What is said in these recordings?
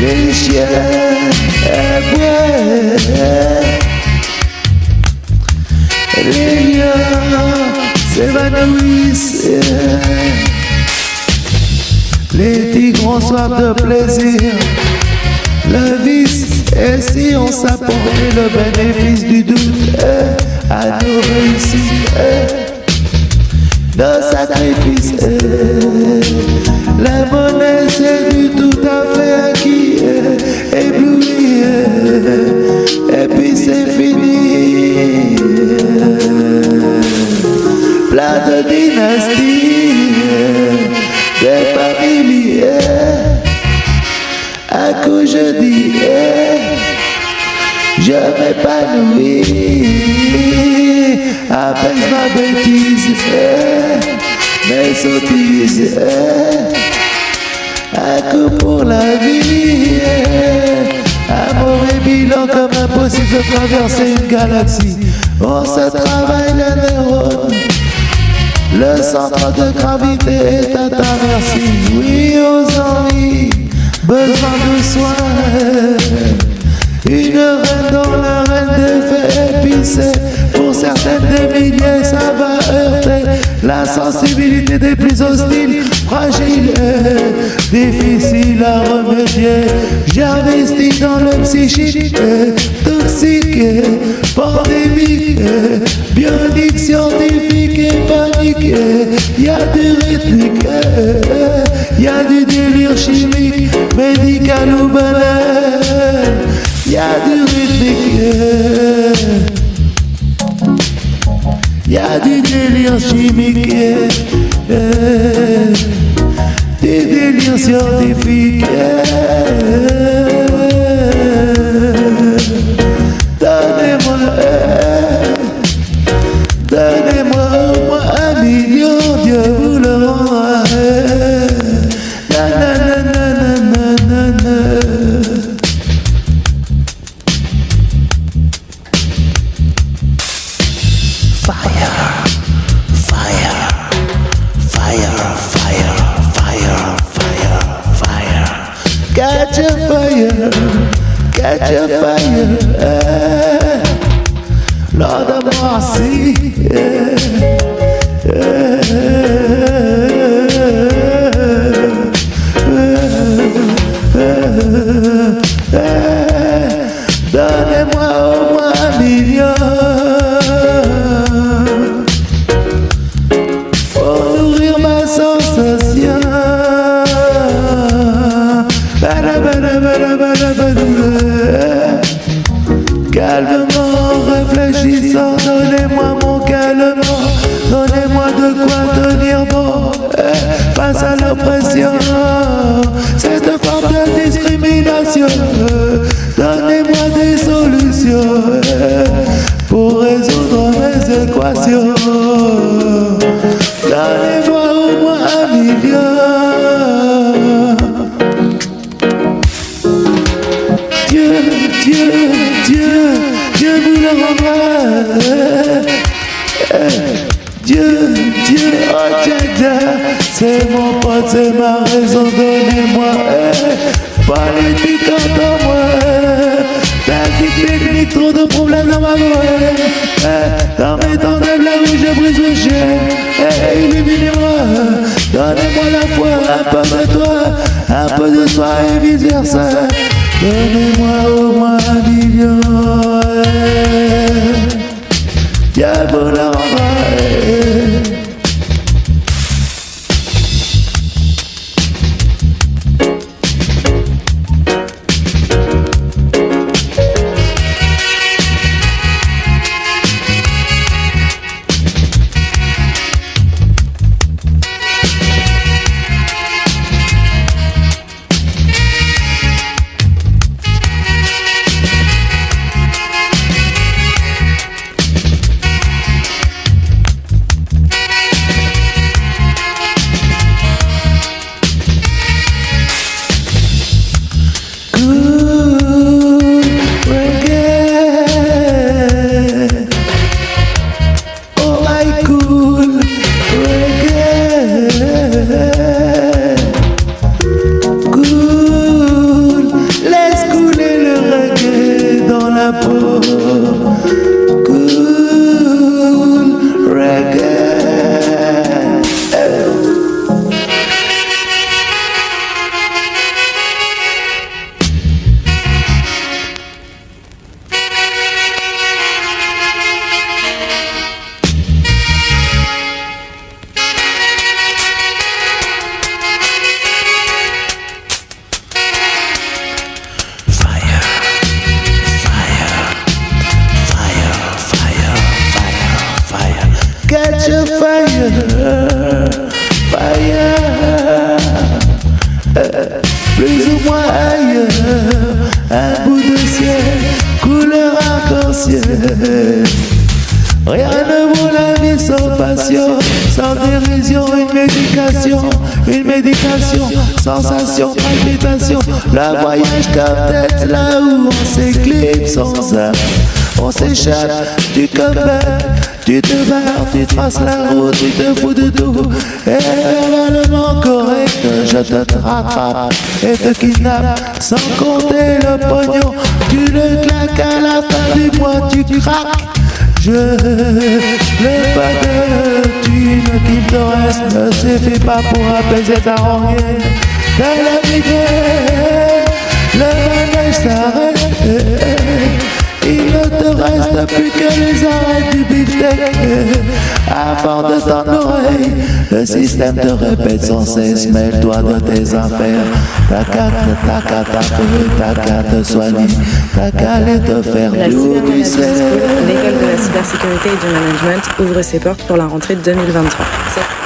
Les chiens aboient Les lions s'évanouissent Les tigres ont soif de plaisir Le vice est si on s'apporte le bénéfice du doute à nos réussites nos sacrifices. La monnaie, c'est du tout à fait acquis, ébloui, et puis c'est fini. Plein de dynasties, des familles, à coup je dis, je m'épanouis apaise ma bêtise, mes sottises, un coup pour la vie, amour et bilan comme impossible de traverser une galaxie. On se travaille les neurones, le centre de gravité est à ta merci. Oui, aux envies, besoin de soins. Une reine dans la reine des faits épicés Pour certaines des milliers ça va heurter. La sensibilité des plus hostiles Fragile, difficile à remédier. J'investis dans le psychique Toxique, pandémique. Bionique, scientifique et panique. Y'a du rythmique Y'a du délire chimique. Médical ou banal Y'a du rythmique, y'a du délire chimique, des délires scientifiques. Catch a fire, catch a fire. Lord of mercy. Donnez-moi au moins à l'oppression, cette forme de discrimination. Donnez-moi des solutions eh, pour résoudre mes équations. Donnez-moi au moins un million. Dieu, Dieu, Dieu, Dieu vous le rendra. C'est mon pote, c'est ma raison, donnez-moi. eh, Pas l'éthique en moi. Tactique, technique, trop de problèmes dans ma voix. Eh, Dans mes temps de blague où je brise le chien. Eh, Illuminez-moi, donnez-moi la foi, un peu de toi, un peu de soi et vice versa. Donnez-moi au moins un million. Dieu vous le rendra. plus Rien ne vaut la vie sans passion, sans dérision, une médication, une médication, sensation, palpitation. La voyage comme tête là où on s'éclipse sans âme. On s'échappe du combat, tu te barres, tu traces la route, tu te fous de tout. Correct, je te rattrape et te kidnappe sans compter le pognon. Tu le claques à la fin du mois, tu craques. Je n'ai pas de thune qu'il te reste Ne suffit pas pour apaiser ta rengaine la migraine, le manège s'arrête reste plus que les arrêts du beefsteak Avant de ton oreille Le système te répète sans cesse Mêle-toi de tes affaires. T'as qu'à qu'à t'as qu'à te soigner T'as qu'à aller te faire La L'école de la cybersécurité et du management ouvre ses portes pour la rentrée 2023.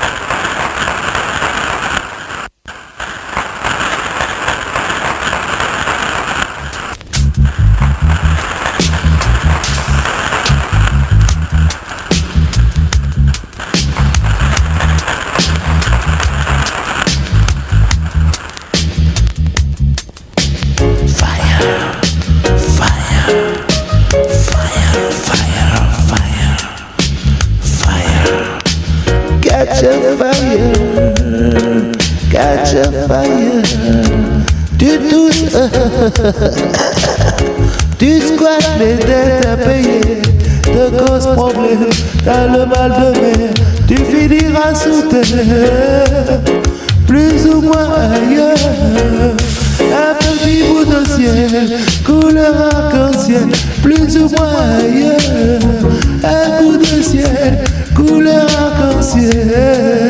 Tu squattes les dettes à payer, te cause problème, t'as le mal de mer, tu finiras sous terre, plus ou moins ailleurs. Un petit bout de ciel, couleur arc-en-ciel, plus ou moins ailleurs. Un bout de ciel, couleur arc-en-ciel.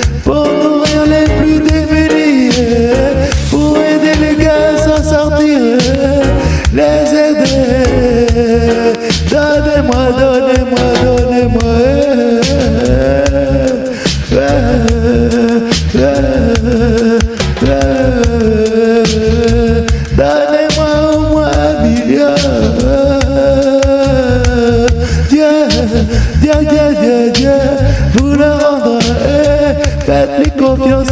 Fat lick of yours.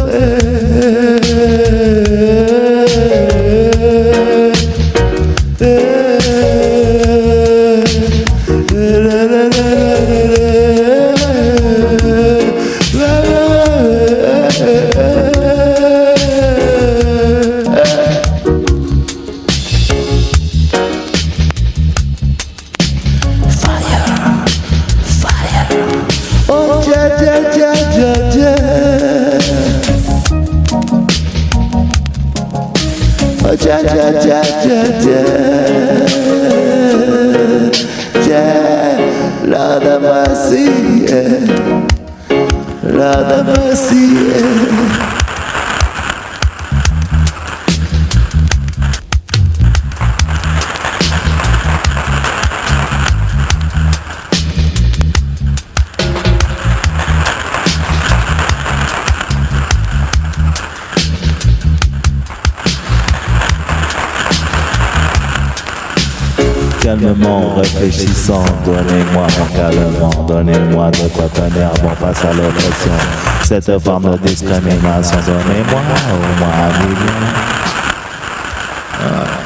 Ja ja ja ja ja, Nada la nada más. Calmement, réfléchissant, donnez-moi mon calmement, donnez-moi de quoi tenir bon face à l'oppression. Cette forme de discrimination, donnez-moi au moins un million. Ah.